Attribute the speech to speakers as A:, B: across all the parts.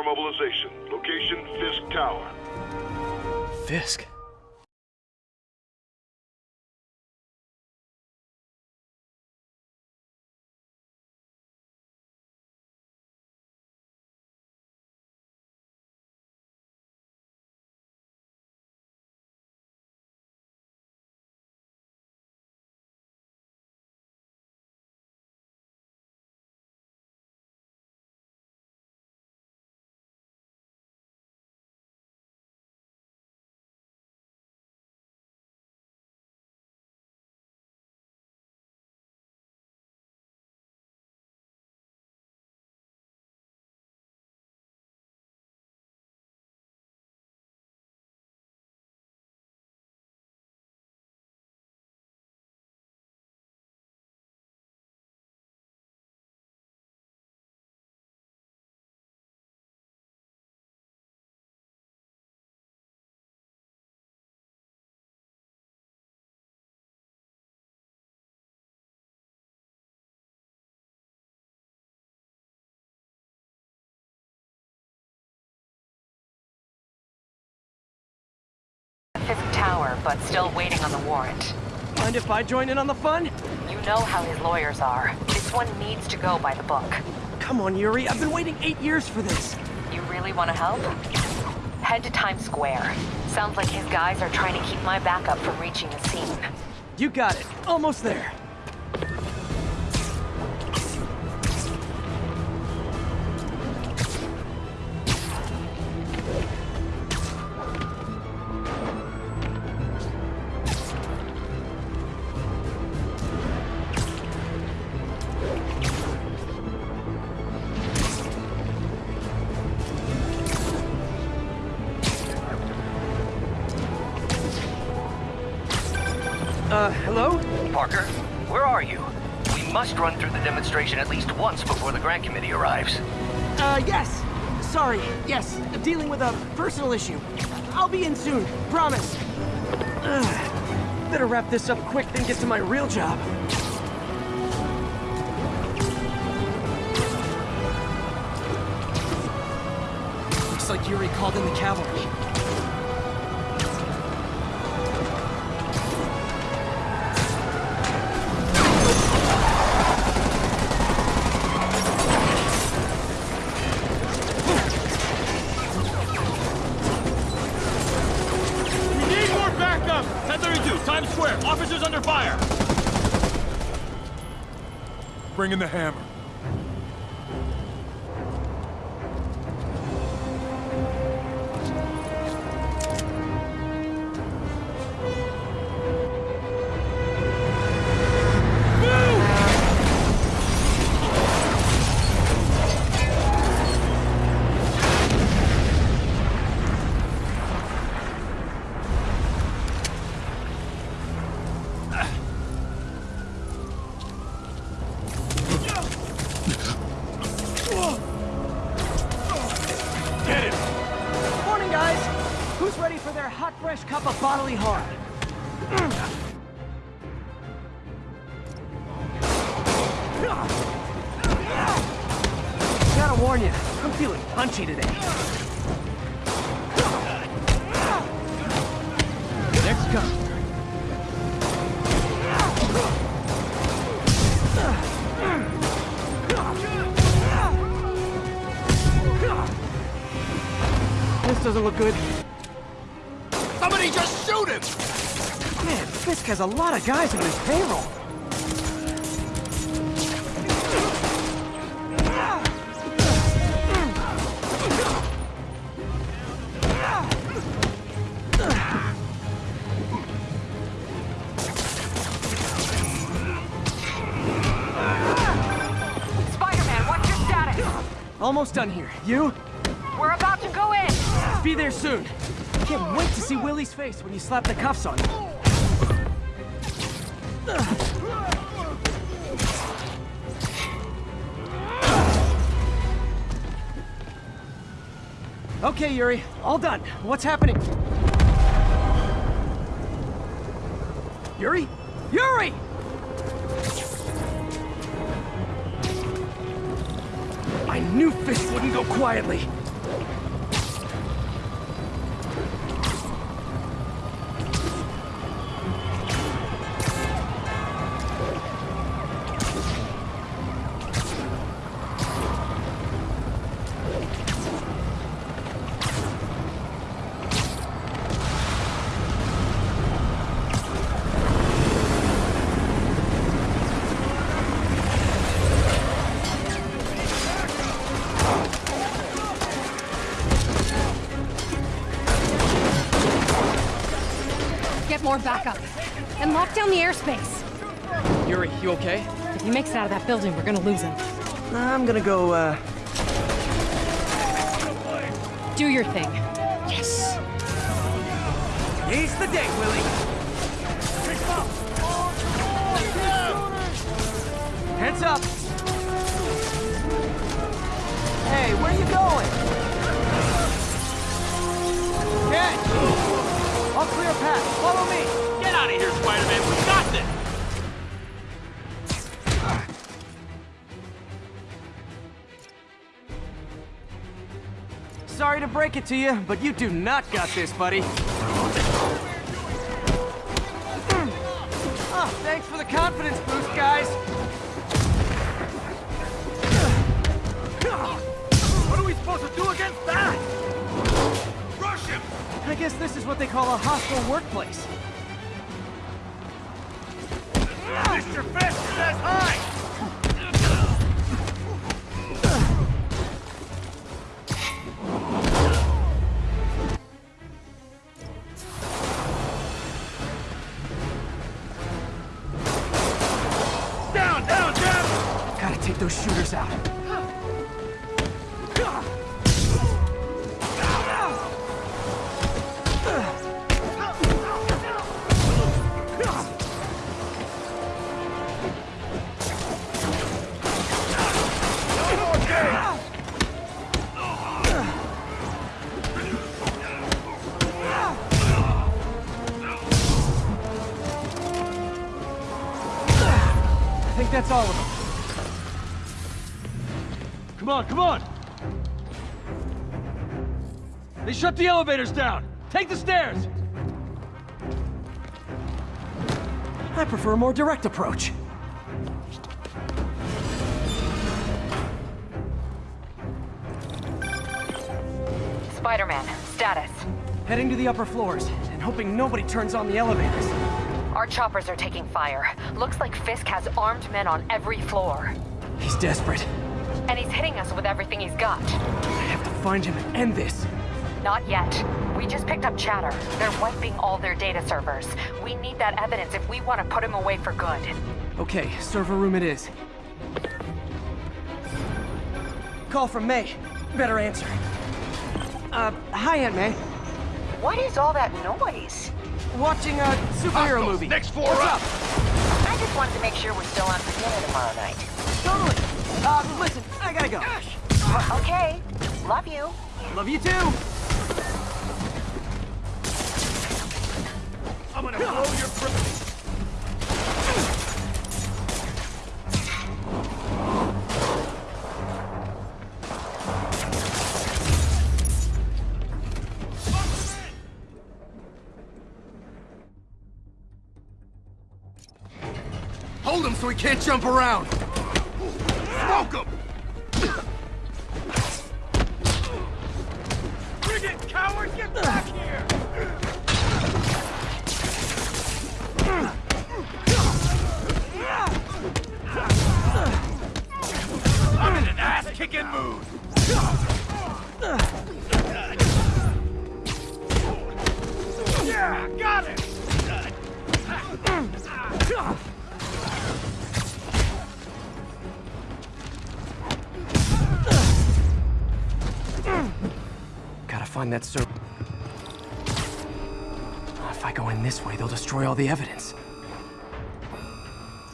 A: level 4 mobilization. Location, Fisk Tower.
B: Fisk?
C: Fisk Tower, but still waiting on the warrant.
B: Mind if I join in on the fun?
C: You know how his lawyers are. This one needs to go by the book.
B: Come on, Yuri. I've been waiting eight years for this.
C: You really want to help? Head to Times Square. Sounds like his guys are trying to keep my backup from reaching the scene.
B: You got it. Almost there. Sorry, yes. Dealing with a personal issue. I'll be in soon. Promise. Ugh. Better wrap this up quick than get to my real job. Looks like Yuri called in the cavalry.
D: Bring in the hammer.
B: Doesn't look good.
D: Somebody just shoot him!
B: Man, Fisk has a lot of guys on his payroll.
C: Spider-Man, what's your status?
B: Almost done here. You? Be there soon. Can't wait to see Willie's face when you slap the cuffs on him. Okay, Yuri. All done. What's happening? Yuri? Yuri! I knew Fisk wouldn't go quietly.
E: Get more backup. And lock down the airspace.
B: Yuri, you okay?
E: If he makes it out of that building, we're gonna lose him.
B: I'm gonna go, uh...
E: Do your thing.
B: Yes! He's the day, Willie! Heads up! Hey, where are you going? Ken! I'll clear a path. Follow me!
F: Get out of here, Spider-Man. We got this.
B: Sorry to break it to you, but you do not got this, buddy. Oh, thanks for the confidence boost, guys.
F: What are we supposed to do against that?
B: I guess this is what they call a hostile workplace.
F: Mr. Fisk says hi!
B: That's all of them.
F: Come on, come on! They shut the elevators down! Take the stairs!
B: I prefer a more direct approach.
C: Spider-Man, status.
B: Heading to the upper floors, and hoping nobody turns on the elevators.
C: Our choppers are taking fire. Looks like Fisk has armed men on every floor.
B: He's desperate.
C: And he's hitting us with everything he's got.
B: I have to find him and end this.
C: Not yet. We just picked up chatter. They're wiping all their data servers. We need that evidence if we want to put him away for good.
B: Okay, server room it is. Call from May. Better answer. Uh, hi, Aunt May.
G: What is all that noise?
B: Watching a superhero movie.
D: Next floor
B: What's
D: up.
B: up?
G: I just wanted to make sure we're still on for dinner tomorrow night.
B: Totally. Uh, listen, I gotta go.
G: Okay. Love you.
B: Love you too.
F: I'm gonna blow your br-
D: Hold him so he can't jump around! Smoke him!
F: It, coward! Get back here! I'm in an ass-kicking mood! Yeah, got it!
B: Find that server. Ah, if I go in this way, they'll destroy all the evidence.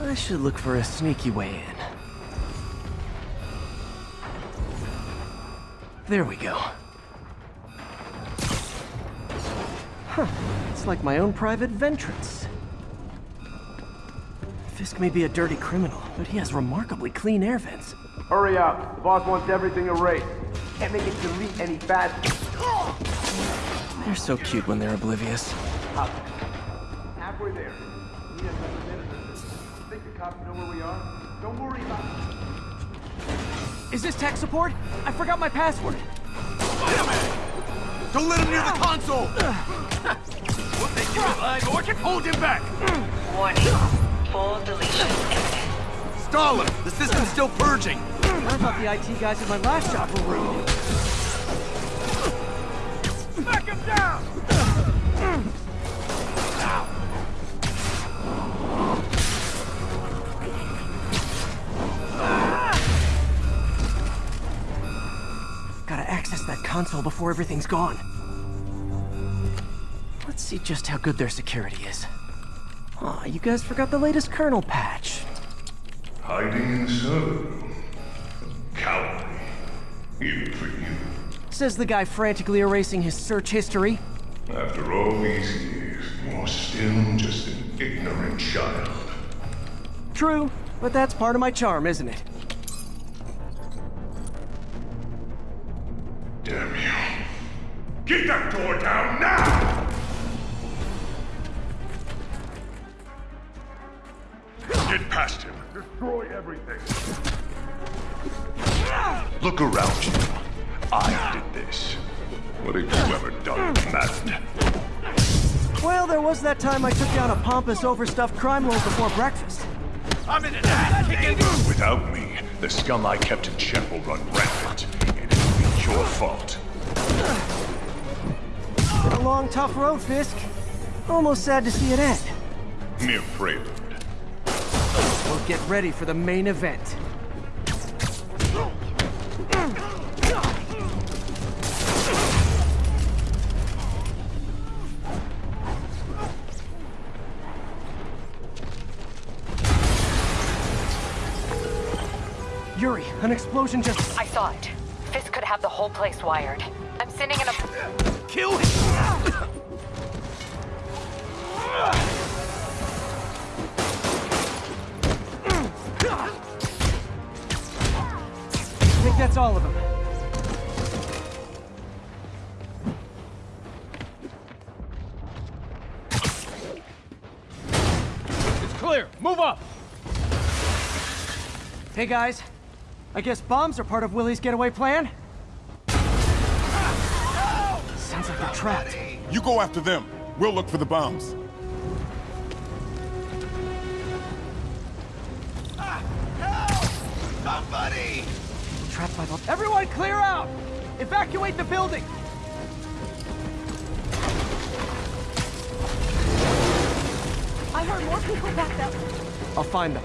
B: I should look for a sneaky way in. There we go. Huh. It's like my own private ventrance. Fisk may be a dirty criminal, but he has remarkably clean air vents.
H: Hurry up. The boss wants everything erased. Can't make it delete any faster.
B: They're so cute when they're oblivious.
H: Hop. Halfway there. Need another minute or two. Think the cops know where we are? Don't worry about it.
B: Is this tech support? I forgot my password.
D: Don't let him near the console!
F: We'll take you alive, Orchard.
D: Oh, hold him back!
G: Warning. Full deletion imminent.
D: Stall! The system's still purging!
B: I thought the IT guys at my last job were rude. Before everything's gone. Let's see just how good their security is. Aw, you guys forgot the latest kernel patch.
A: Hiding in the server room. Cowardly. Even for you.
B: Says the guy frantically erasing his search history.
A: After all these years, you're still just an ignorant child.
B: True, but that's part of my charm, isn't it?
A: Get that door down now! Get past him. Destroy everything. Look around you. I did this. What have you ever done, Madden?
B: Well, there was that time I took down a pompous, overstuffed crime lord before breakfast.
F: I'm in an ass kicking.
A: Without me, the scum I kept in check will run rampant, and it'll be your fault.
B: Been a long, tough road, Fisk. Almost sad to see it end.
A: Mere prelude.
B: We'll get ready for the main event. Yuri, an explosion just...
C: I saw it. Fisk could have the whole place wired. I'm sending in a...
D: Kill him!
B: I think that's all of them.
F: It's clear. Move up.
B: Hey guys, I guess bombs are part of Willie's getaway plan? Sounds like they're trapped.
I: You go after them. We'll look for the bombs.
B: Trapped by the... Everyone clear out! Evacuate the building!
E: I heard more people back there.
B: I'll find them.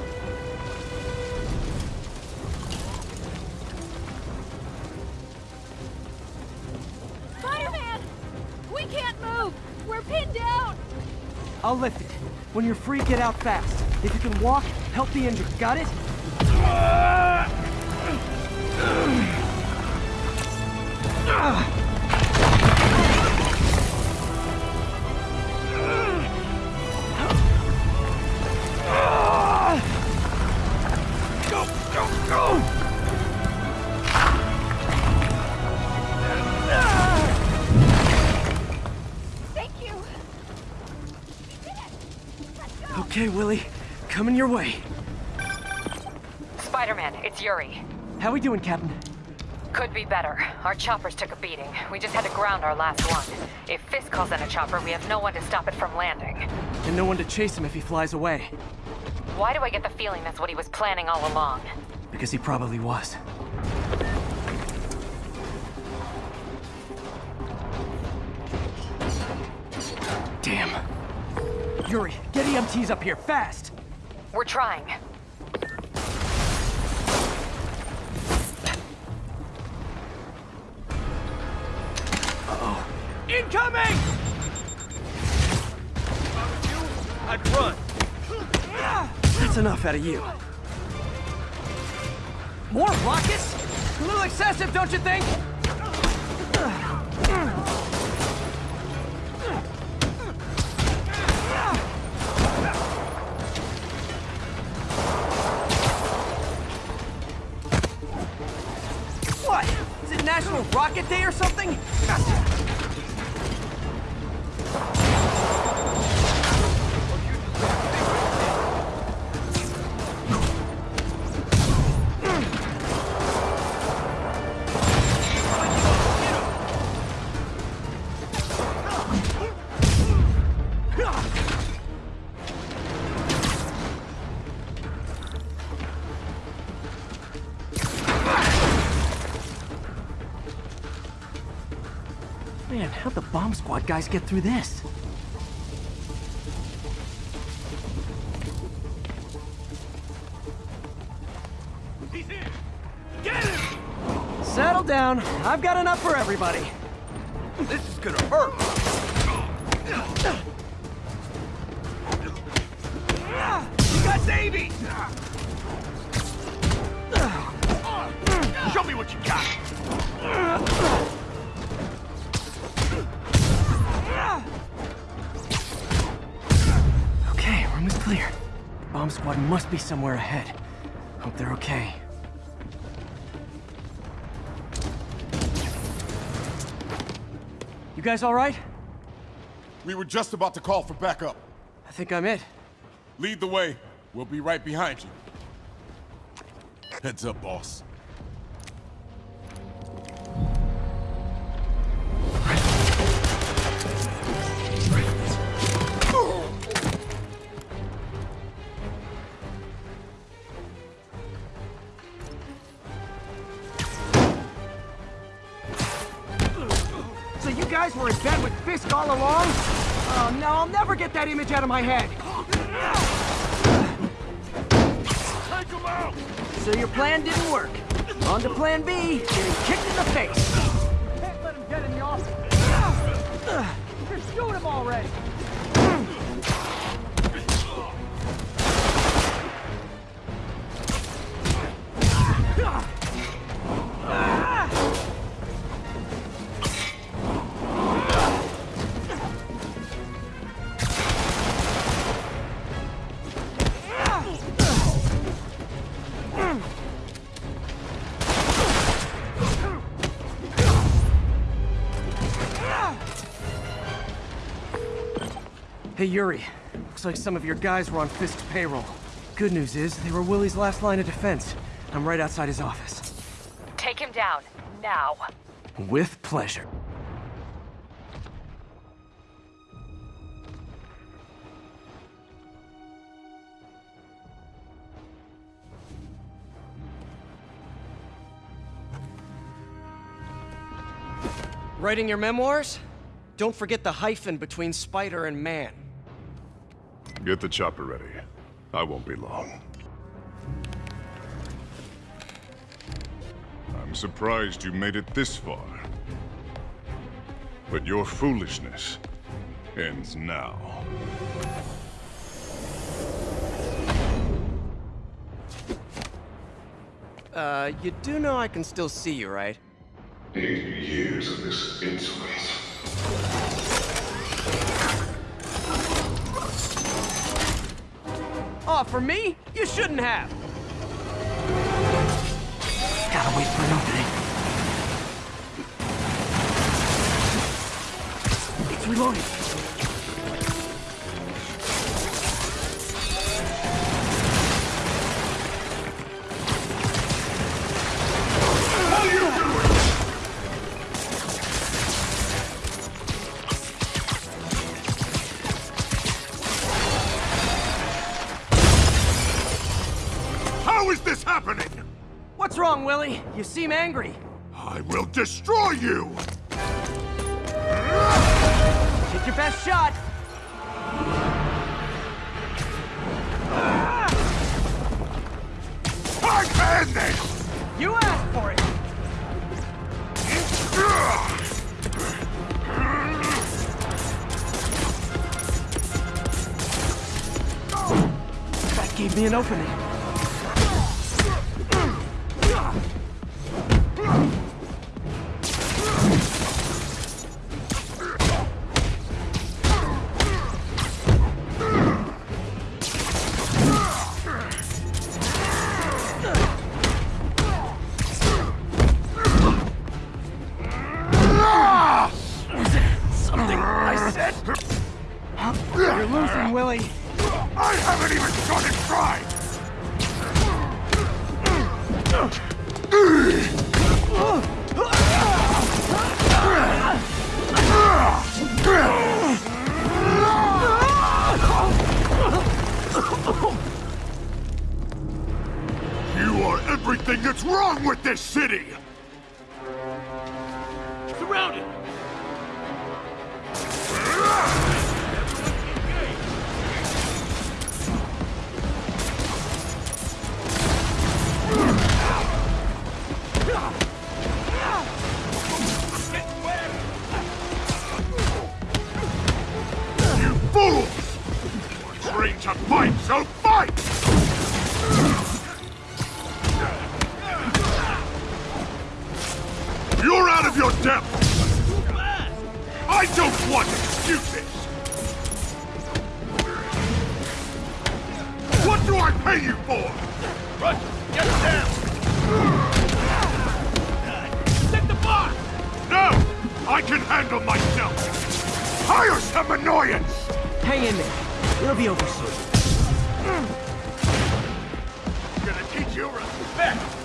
E: Spider-Man! We can't move! We're pinned down!
B: I'll lift it. When you're free, get out fast. If you can walk, help the injured. Got it? Okay, Willie. Coming your way.
C: Spider-Man, it's Yuri.
B: How we doing, Captain?
C: Could be better. Our choppers took a beating. We just had to ground our last one. If Fisk calls in a chopper, we have no one to stop it from landing.
B: And no one to chase him if he flies away.
C: Why do I get the feeling that's what he was planning all along?
B: Because he probably was. Damn. Yuri, get EMTs up here, fast!
C: We're trying.
B: That's enough out of you. More rockets? A little excessive, don't you think? What? Is it National Rocket Day or something? Man, how'd the bomb squad guys get through this?
F: He's in! Get him!
B: Settle down. I've got enough for everybody.
D: This is gonna hurt.
F: You got Davy! Show me what you got!
B: Squad must be somewhere ahead. Hope they're okay. You guys all right?
I: We were just about to call for backup.
B: I think I'm it.
I: Lead the way. We'll be right behind you. Heads up, boss.
B: That image out of my head.
F: Take him out!
B: So your plan didn't work. On to plan B, getting kicked in the face. Can't let him get in the office. Him already. Hey Yuri, looks like some of your guys were on Fisk's payroll. Good news is, they were Willie's last line of defense. I'm right outside his office.
C: Take him down, now.
B: With pleasure. Writing your memoirs? Don't forget the hyphen between spider and man.
A: Get the chopper ready. I won't be long. I'm surprised you made it this far. But your foolishness ends now.
B: Uh, you do know I can still see you, right?
A: Eighty years of this insolence.
B: Oh, for me? You shouldn't have. Gotta wait for an opening. It's reloading. You seem angry.
D: I will destroy you!
B: Take your best shot.
D: I can this!
B: You asked for it. That gave me an opening.
D: Everything that's wrong with this city! Handle myself! Hire some annoyance!
B: Hang in there. It'll be over soon.
D: I'm gonna teach you respect!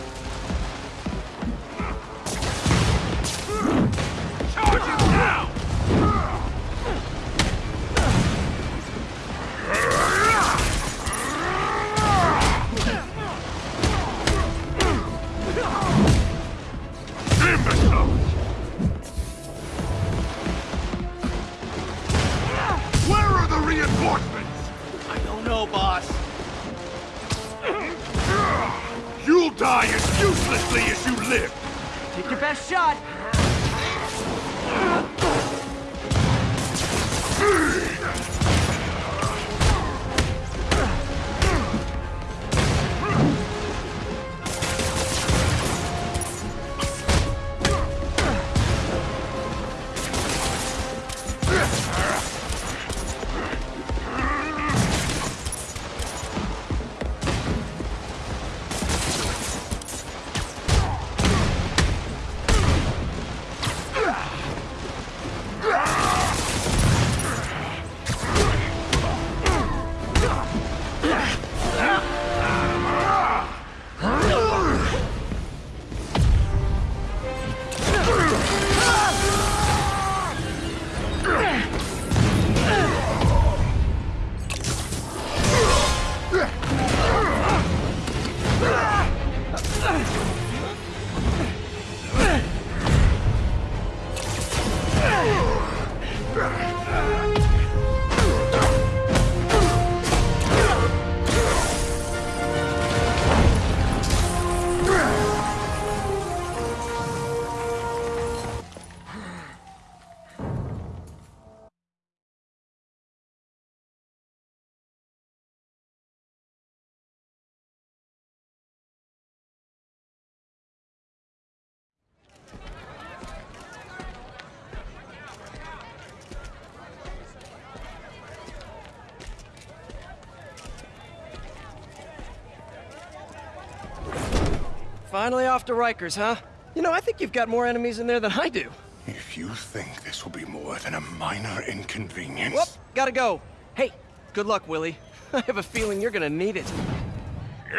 B: Finally off to Rikers, huh? You know, I think you've got more enemies in there than I do.
D: If you think this will be more than a minor inconvenience...
B: Whoop, gotta go. Hey, good luck, Willie. I have a feeling you're gonna need it.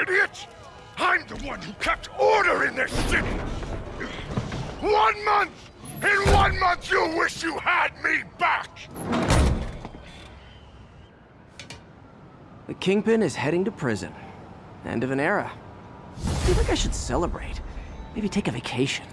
D: Idiot! I'm the one who kept order in this city! One month! In one month you'll wish you had me back!
B: The Kingpin is heading to prison. End of an era. I feel like I should celebrate. Maybe take a vacation.